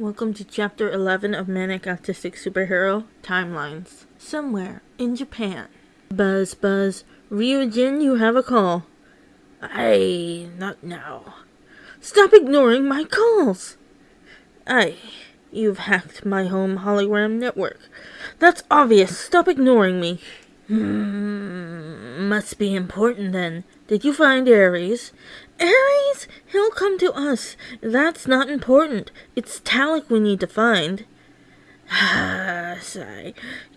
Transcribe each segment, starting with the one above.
Welcome to chapter 11 of Manic Autistic Superhero Timelines. Somewhere in Japan. Buzz, buzz. Ryujin, you have a call. Aye, not now. Stop ignoring my calls! Aye, you've hacked my home hologram network. That's obvious. Stop ignoring me. Hmm, must be important then. Did you find Ares? Ares? He'll come to us. That's not important. It's Talik we need to find. Ah, sigh.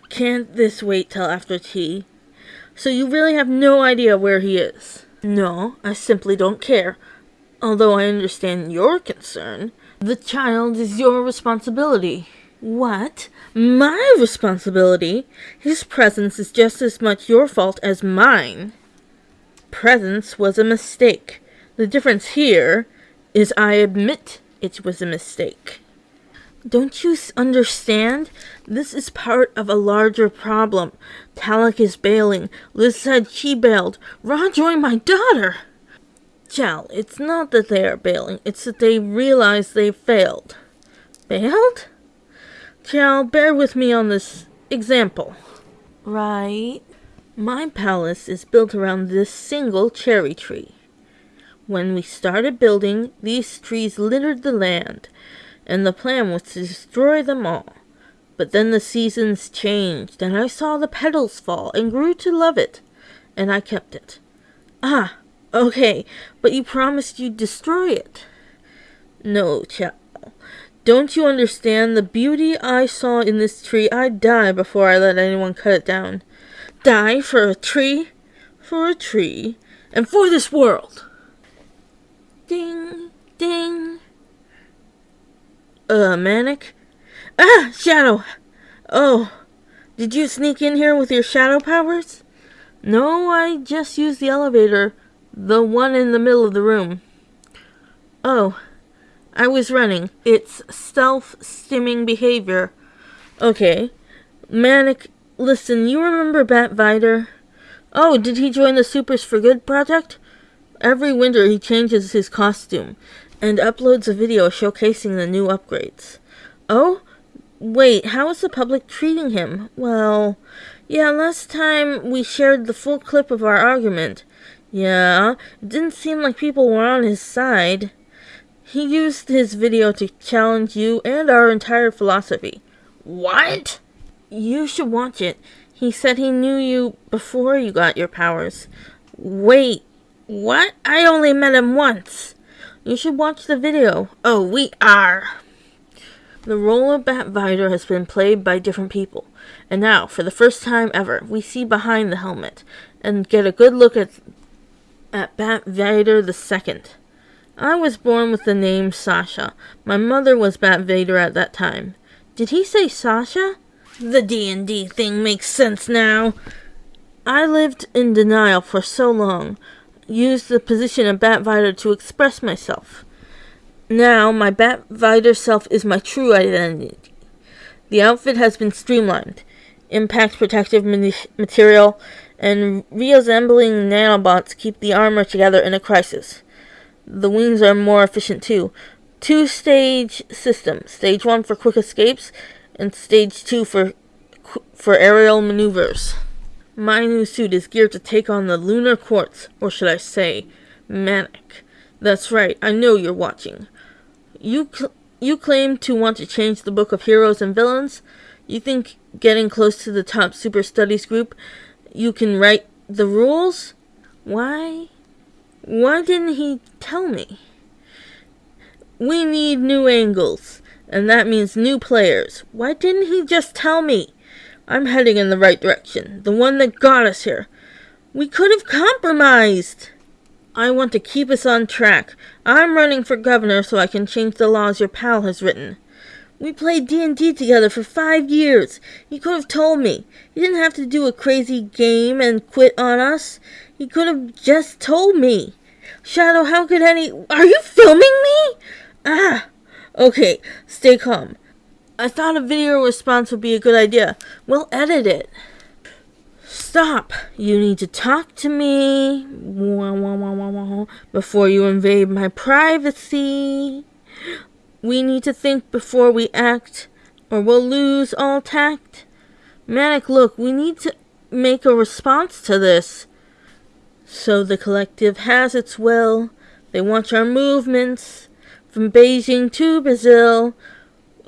Can't this wait till after tea? So you really have no idea where he is? No, I simply don't care. Although I understand your concern. The child is your responsibility. What? My responsibility? His presence is just as much your fault as mine. Presence was a mistake. The difference here is I admit it was a mistake. Don't you understand? This is part of a larger problem. Talik is bailing. Liz said she bailed. Ra joined my daughter. Chal, it's not that they are bailing. It's that they realize they failed. Failed? Chal, bear with me on this example. Right. My palace is built around this single cherry tree. When we started building, these trees littered the land, and the plan was to destroy them all. But then the seasons changed, and I saw the petals fall and grew to love it, and I kept it. Ah, okay, but you promised you'd destroy it. No, Chal. Don't you understand the beauty I saw in this tree? I'd die before I let anyone cut it down. Die for a tree? For a tree. And for this world. Ding, ding. Uh, Manic? Ah, Shadow! Oh, did you sneak in here with your shadow powers? No, I just used the elevator. The one in the middle of the room. Oh. I was running. It's self-stimming behavior. Okay. Manic, listen, you remember Bat Vider? Oh, did he join the Supers for Good project? Every winter he changes his costume and uploads a video showcasing the new upgrades. Oh? Wait, how is the public treating him? Well, yeah, last time we shared the full clip of our argument. Yeah, it didn't seem like people were on his side. He used his video to challenge you and our entire philosophy. What? You should watch it. He said he knew you before you got your powers. Wait, what? I only met him once. You should watch the video. Oh, we are. The role of Bat Vider has been played by different people, and now, for the first time ever, we see behind the helmet and get a good look at at Bat Vider the Second. I was born with the name Sasha. My mother was Bat Vader at that time. Did he say Sasha? The D&D thing makes sense now. I lived in denial for so long, used the position of Bat Vader to express myself. Now, my Bat Vader self is my true identity. The outfit has been streamlined. Impact protective material and reassembling nanobots keep the armor together in a crisis. The wings are more efficient too. Two stage system. Stage 1 for quick escapes and stage 2 for for aerial maneuvers. My new suit is geared to take on the lunar quartz, or should I say, manic. That's right, I know you're watching. You cl you claim to want to change the book of heroes and villains. You think getting close to the top super studies group, you can write the rules? Why? Why didn't he tell me? We need new angles, and that means new players. Why didn't he just tell me? I'm heading in the right direction, the one that got us here. We could have compromised. I want to keep us on track. I'm running for governor so I can change the laws your pal has written. We played D&D together for five years. You could have told me. You didn't have to do a crazy game and quit on us. He could have just told me. Shadow, how could any... Are you filming me? Ah. Okay, stay calm. I thought a video response would be a good idea. We'll edit it. Stop. You need to talk to me before you invade my privacy. we need to think before we act, or we'll lose all tact. Manic, look, we need to make a response to this. So the collective has its will. They watch our movements from Beijing to Brazil.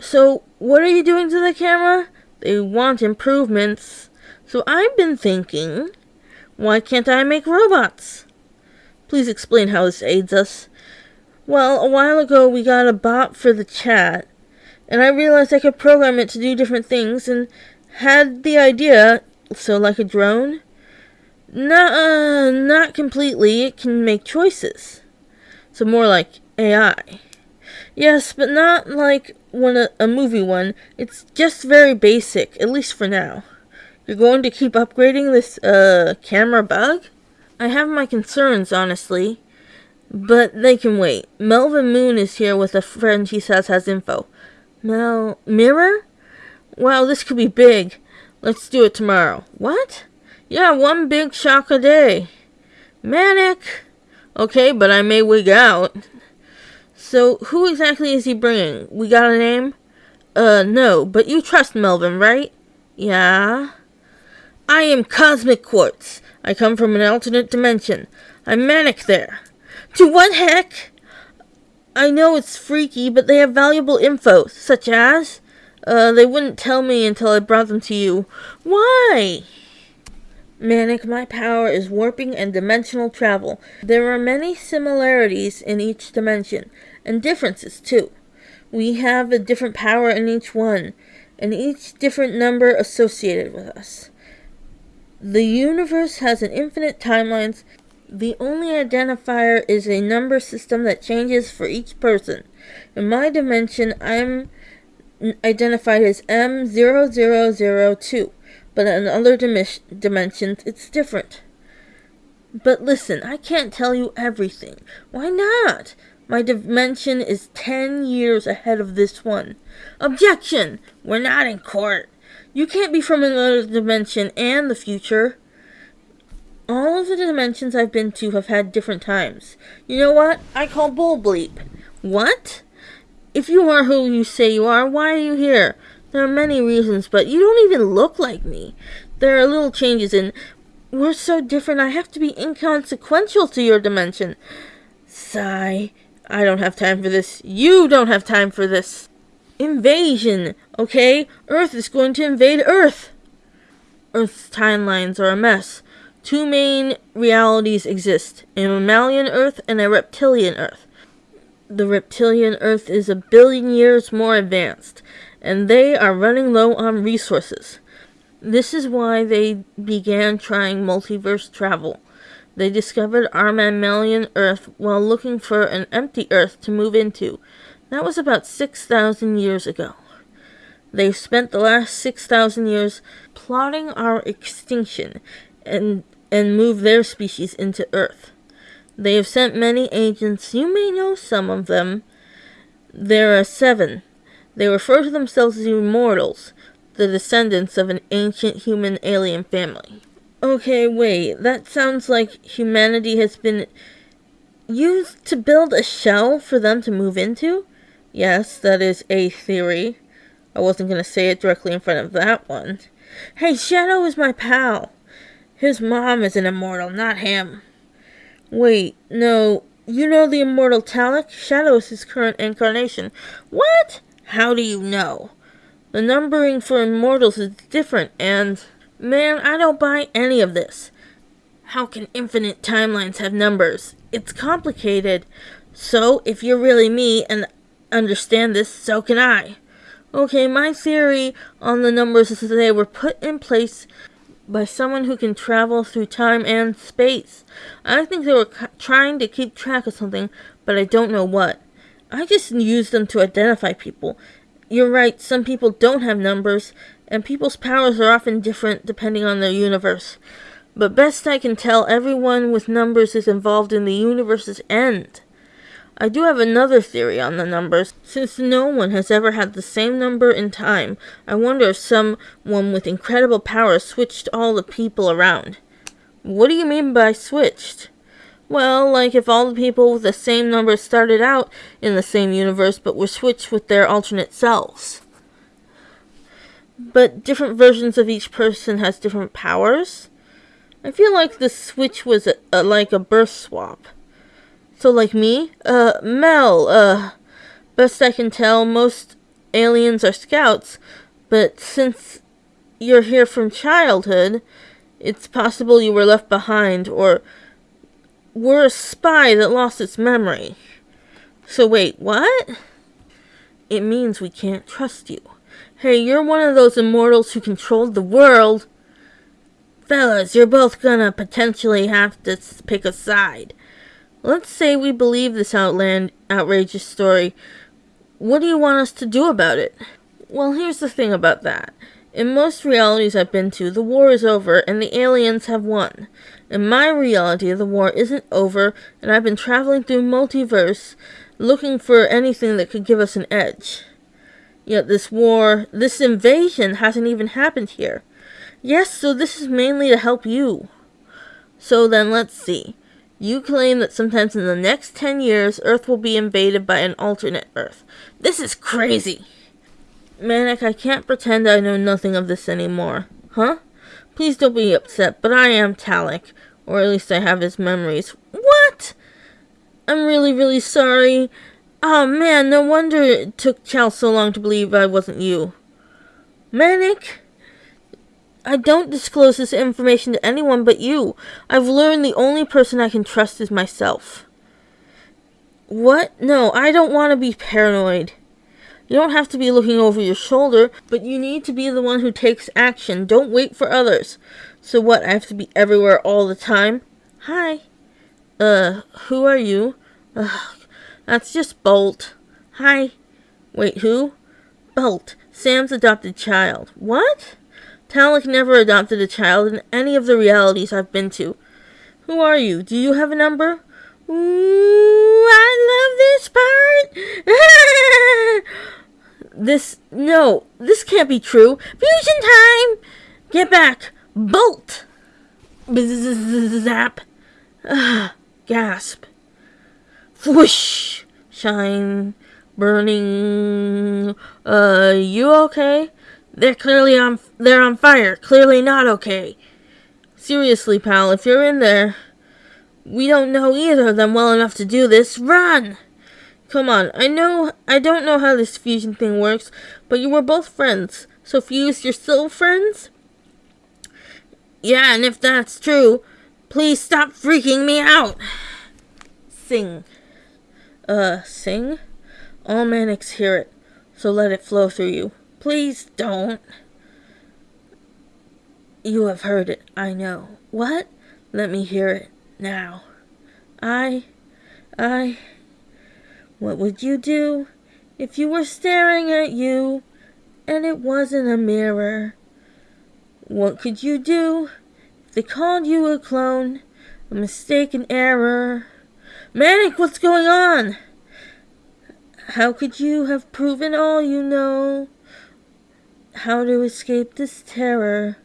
So what are you doing to the camera? They want improvements. So I've been thinking, why can't I make robots? Please explain how this aids us. Well, a while ago we got a bot for the chat, and I realized I could program it to do different things and had the idea, so like a drone? Not, uh, not completely, it can make choices. So more like AI. Yes, but not like one a, a movie one. It's just very basic, at least for now. You're going to keep upgrading this, uh, camera bug? I have my concerns, honestly. But they can wait. Melvin Moon is here with a friend he says has info. Mel... Mirror? Wow, this could be big. Let's do it tomorrow. What? Yeah, one big shock a day. Manic. Okay, but I may wig out. So, who exactly is he bringing? We got a name? Uh, no, but you trust Melvin, right? Yeah. I am Cosmic Quartz. I come from an alternate dimension. I'm Manic there. To what heck? I know it's freaky, but they have valuable info, such as... Uh, they wouldn't tell me until I brought them to you. Why? Manic, my power is warping and dimensional travel. There are many similarities in each dimension, and differences too. We have a different power in each one, and each different number associated with us. The universe has an infinite timelines the only identifier is a number system that changes for each person. In my dimension, I'm identified as M0002, but in other dim dimensions, it's different. But listen, I can't tell you everything. Why not? My dimension is 10 years ahead of this one. Objection! We're not in court. You can't be from another dimension and the future. All of the dimensions I've been to have had different times. You know what? I call bull bleep. What? If you are who you say you are, why are you here? There are many reasons, but you don't even look like me. There are little changes and we're so different I have to be inconsequential to your dimension. Sigh. I don't have time for this. You don't have time for this. Invasion, okay? Earth is going to invade Earth. Earth's timelines are a mess. Two main realities exist a mammalian Earth and a reptilian Earth. The reptilian Earth is a billion years more advanced, and they are running low on resources. This is why they began trying multiverse travel. They discovered our mammalian Earth while looking for an empty Earth to move into. That was about 6,000 years ago. They've spent the last 6,000 years plotting our extinction and and move their species into Earth. They have sent many agents. You may know some of them. There are seven. They refer to themselves as immortals, the descendants of an ancient human alien family. Okay, wait. That sounds like humanity has been used to build a shell for them to move into? Yes, that is a theory. I wasn't going to say it directly in front of that one. Hey, Shadow is my pal. His mom is an immortal, not him. Wait, no, you know the immortal Talik? Shadow is his current incarnation. What? How do you know? The numbering for immortals is different, and... Man, I don't buy any of this. How can infinite timelines have numbers? It's complicated. So, if you're really me and understand this, so can I. Okay, my theory on the numbers is that they were put in place by someone who can travel through time and space. I think they were trying to keep track of something, but I don't know what. I just use them to identify people. You're right, some people don't have numbers, and people's powers are often different depending on their universe. But best I can tell, everyone with numbers is involved in the universe's end. I do have another theory on the numbers. Since no one has ever had the same number in time, I wonder if someone with incredible power switched all the people around. What do you mean by switched? Well, like if all the people with the same number started out in the same universe but were switched with their alternate selves. But different versions of each person has different powers. I feel like the switch was a, a, like a birth swap. So like me, uh, Mel, uh, best I can tell, most aliens are scouts, but since you're here from childhood, it's possible you were left behind or were a spy that lost its memory. So wait, what? It means we can't trust you. Hey, you're one of those immortals who controlled the world. Fellas, you're both gonna potentially have to pick a side. Let's say we believe this outland outrageous story. What do you want us to do about it? Well, here's the thing about that. In most realities I've been to, the war is over and the aliens have won. In my reality, the war isn't over, and I've been traveling through multiverse looking for anything that could give us an edge. Yet this war, this invasion hasn't even happened here. Yes, so this is mainly to help you. So then let's see. You claim that sometimes in the next 10 years, Earth will be invaded by an alternate Earth. This is crazy. Manic, I can't pretend I know nothing of this anymore. Huh? Please don't be upset, but I am Talik. Or at least I have his memories. What? I'm really, really sorry. Oh man, no wonder it took Chow so long to believe I wasn't you. Manic? I don't disclose this information to anyone but you. I've learned the only person I can trust is myself. What? No, I don't want to be paranoid. You don't have to be looking over your shoulder, but you need to be the one who takes action. Don't wait for others. So what, I have to be everywhere all the time? Hi. Uh, who are you? Ugh, that's just Bolt. Hi. Wait, who? Bolt, Sam's adopted child. What? Talik never adopted a child in any of the realities I've been to. Who are you? Do you have a number? Ooh, I love this part. this, no, this can't be true. Fusion time! Get back! Bolt! Zap! Gasp. Whoosh! Shine. Burning. Uh, you okay? They're clearly on, they're on fire. Clearly not okay. Seriously, pal, if you're in there, we don't know either of them well enough to do this. Run! Come on, I know, I don't know how this fusion thing works, but you were both friends. So Fuse, you're still friends? Yeah, and if that's true, please stop freaking me out. Sing. Uh, sing? All manics hear it, so let it flow through you. Please don't. You have heard it, I know. What? Let me hear it now. I, I, what would you do if you were staring at you and it wasn't a mirror? What could you do if they called you a clone, a mistaken error? Manic, what's going on? How could you have proven all you know? How to escape this terror?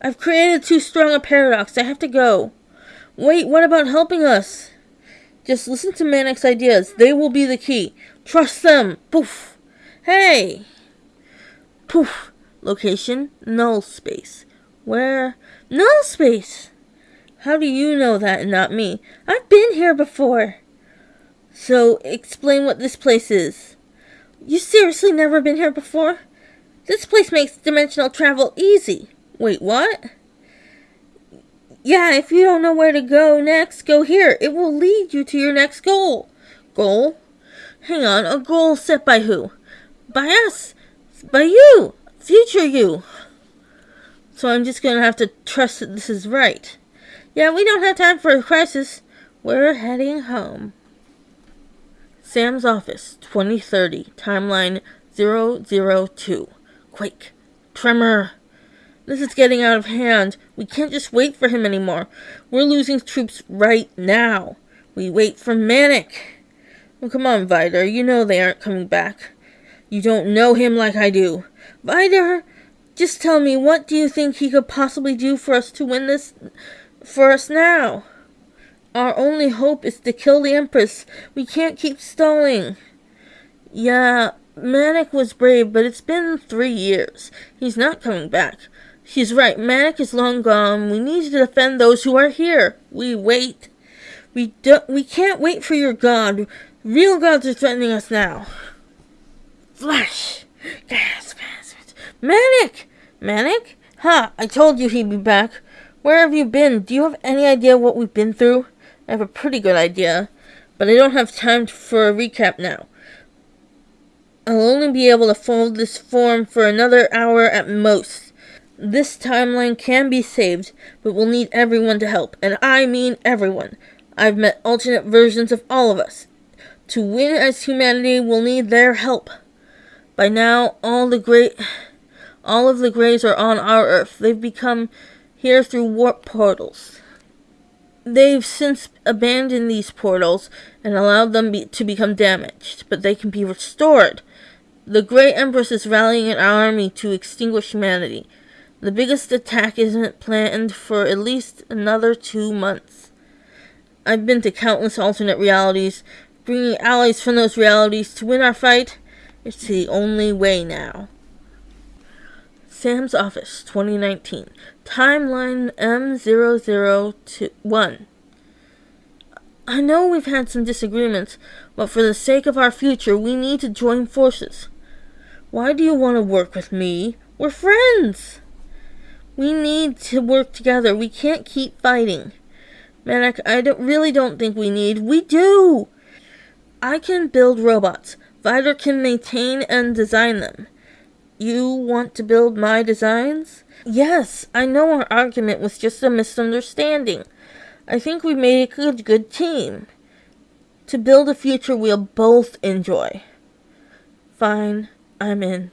I've created too strong a paradox. I have to go. Wait, what about helping us? Just listen to Manic's ideas. They will be the key. Trust them. Poof. Hey. Poof. Location, null space. Where? Null space. How do you know that and not me? I've been here before. So, explain what this place is. You seriously never been here before? This place makes dimensional travel easy. Wait, what? Yeah, if you don't know where to go next, go here. It will lead you to your next goal. Goal? Hang on, a goal set by who? By us. By you. Future you. So I'm just gonna have to trust that this is right. Yeah, we don't have time for a crisis. We're heading home. Sam's office, 2030, timeline 002. Quake. Tremor. This is getting out of hand. We can't just wait for him anymore. We're losing troops right now. We wait for Manic. Well, come on, Vidar. You know they aren't coming back. You don't know him like I do. Vidar, just tell me, what do you think he could possibly do for us to win this for us now? Our only hope is to kill the Empress. We can't keep stalling. Yeah, Manic was brave, but it's been three years. He's not coming back. She's right. Manic is long gone. We need to defend those who are here. We wait. We don't. We can't wait for your god. Real gods are threatening us now. Flash. Gas, Manic! Manic? Ha! Huh, I told you he'd be back. Where have you been? Do you have any idea what we've been through? I have a pretty good idea, but I don't have time for a recap now. Only be able to fold this form for another hour at most. This timeline can be saved, but we'll need everyone to help, and I mean everyone. I've met alternate versions of all of us. To win as humanity, we'll need their help. By now, all the great, all of the Greys are on our Earth. They've become here through warp portals. They've since abandoned these portals and allowed them be to become damaged, but they can be restored. The Grey Empress is rallying an army to extinguish humanity. The biggest attack isn't planned for at least another two months. I've been to countless alternate realities, bringing allies from those realities to win our fight it's the only way now. Sam's Office 2019. Timeline M0021. I know we've had some disagreements, but for the sake of our future, we need to join forces. Why do you want to work with me? We're friends! We need to work together. We can't keep fighting. Manic, I don't, really don't think we need. We do! I can build robots. Vider can maintain and design them. You want to build my designs? Yes, I know our argument was just a misunderstanding. I think we made a good, good team. To build a future we'll both enjoy. Fine, I'm in.